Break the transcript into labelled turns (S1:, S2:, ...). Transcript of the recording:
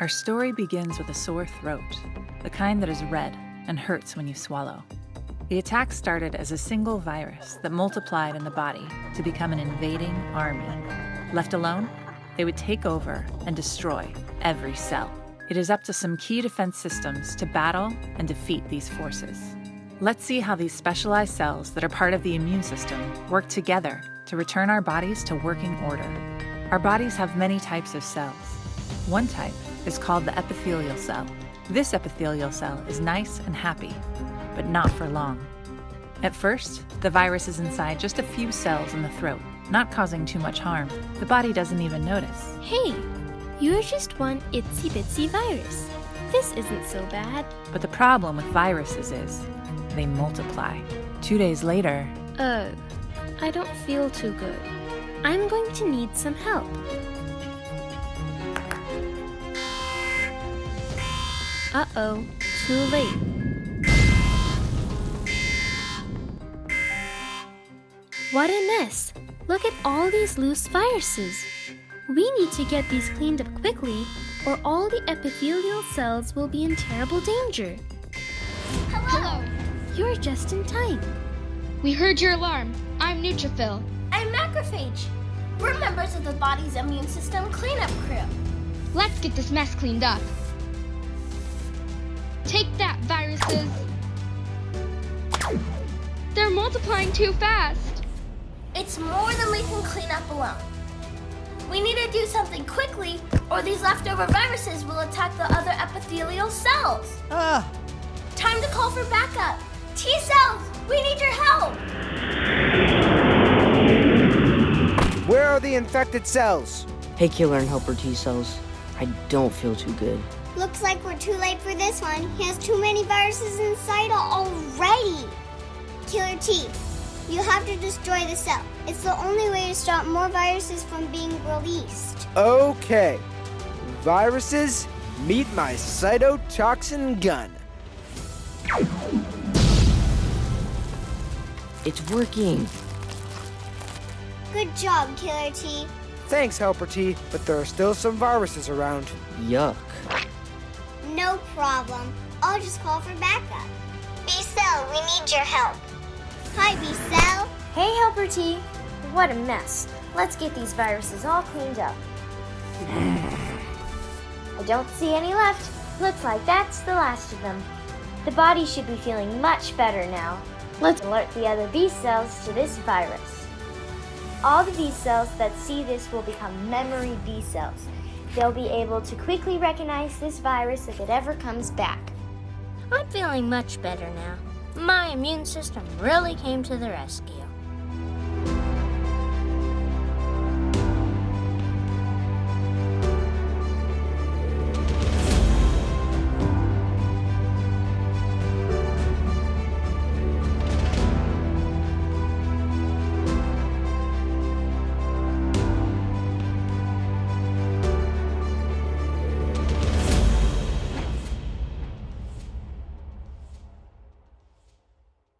S1: Our story begins with a sore throat, the kind that is red and hurts when you swallow. The attack started as a single virus that multiplied in the body to become an invading army. Left alone, they would take over and destroy every cell. It is up to some key defense systems to battle and defeat these forces. Let's see how these specialized cells that are part of the immune system work together to return our bodies to working order. Our bodies have many types of cells. One type is called the epithelial cell. This epithelial cell is nice and happy, but not for long. At first, the virus is inside just a few cells in the throat, not causing too much harm. The body doesn't even notice.
S2: Hey, you're just one itsy bitsy virus. This isn't so bad.
S1: But the problem with viruses is they multiply. Two days later,
S2: Oh, I don't feel too good. I'm going to need some help. Uh-oh, too late. What a mess! Look at all these loose viruses. We need to get these cleaned up quickly, or all the epithelial cells will be in terrible danger.
S3: Hello.
S2: You're just in time.
S3: We heard your alarm. I'm Neutrophil.
S4: I'm Macrophage. We're members of the body's immune system cleanup crew.
S3: Let's get this mess cleaned up. Take that, viruses. They're multiplying too fast.
S4: It's more than we can clean up alone. We need to do something quickly, or these leftover viruses will attack the other epithelial cells.
S5: Ah,
S4: Time to call for backup. T cells, we need your help.
S5: where are the infected cells?
S6: Hey, Killer and Helper T cells. I don't feel too good.
S7: Looks like we're too late for this one. He has too many viruses inside already. Killer T, you have to destroy the cell. It's the only way to stop more viruses from being released.
S5: Okay. Viruses, meet my cytotoxin gun.
S6: It's working.
S7: Good job, Killer T.
S5: Thanks, Helper T, but there are still some viruses around.
S6: Yuck.
S7: No problem. I'll just call for backup. B-Cell, we need your help. Hi, B-Cell.
S2: Hey, Helper T. What a mess. Let's get these viruses all cleaned up. I don't see any left. Looks like that's the last of them. The body should be feeling much better now. Let's alert the other B cells to this virus. All the B cells that see this will become memory B cells. They'll be able to quickly recognize this virus if it ever comes back. I'm feeling much better now. My immune system really came to the rescue.